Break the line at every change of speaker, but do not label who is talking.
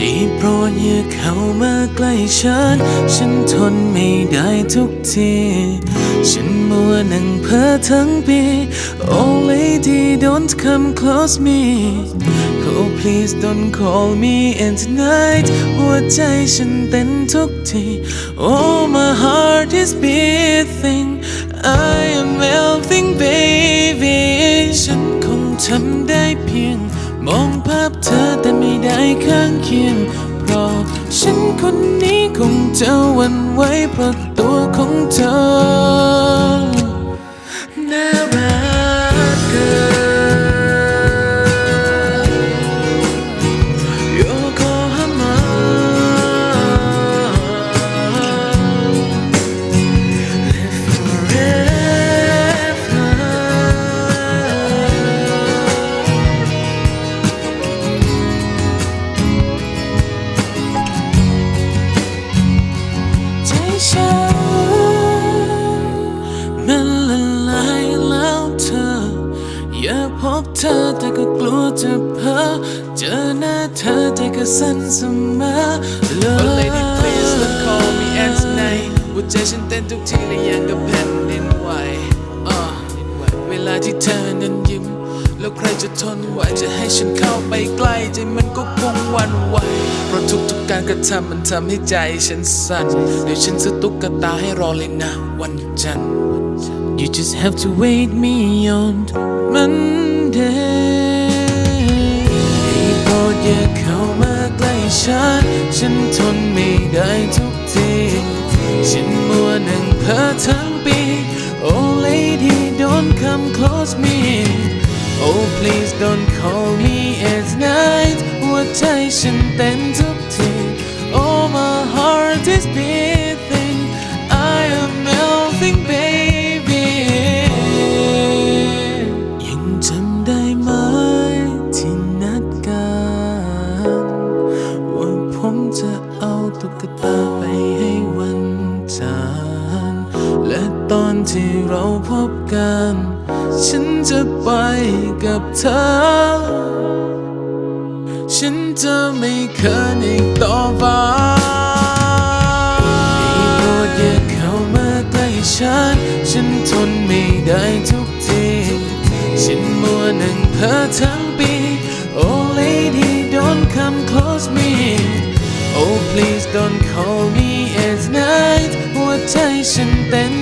ได้โปรดอย่าเข้ามาใกล้ฉัน ฉันทนไม่ได้ทุกที ฉันมัวนั่งเพ้อทั้งปี Oh lady don't come close me Oh please don't call me in tonight หัวใจฉันเต้นทุกที Oh my heart is beating I am melting baby ฉันคงทำได้เพียง มองภาพเธอแต่ไม่ ได้ข้างเคียง เพราะฉันคนนี้คงจะหวันไหวเพราะตัวของเธอ ฉัน มันละลายแล้วเธอ อยากพบเธอแต่ก็กลัวจะเพ้อเจอหน้าเธอใจก็สั่นเสมอเลย
lady please don't call me at night หัวใจฉันเต้นทุกทีและยังกับแผ่นดินไหวเวลาที่เธอนั้นยิ้ม จะทนไหวจะให้ฉันเข้าไปใกล้ใจมันก็คงวันไหวเพราะทุกๆการกระทำมันทำให้ใจฉันสั่นเดี๋ยวฉันซื้อตุ๊กตาให้รอเลยนะวันจันทร์
You just have to wait me on Monday ให้โปรดอย่าเข้ามาใกล้ฉัน ฉันทนไม่ได้ทุกที ฉันมัวนั่งเพ้อทั้ง don't call me at night หัวใจฉันเต้นทุกที Oh my heart is beating ตอนที่เราพบกัน ฉันจะไปกับเธอ ฉันจะไม่เขินอีกต่อไปให้โปรดอย่าเข้ามาใกล้ฉัน ฉันทนไม่ได้ทุกที ฉันมัวนั่งเพ้อทั้งปี Oh lady don't come close me Oh please don't call me at night หัวใจฉันเต้น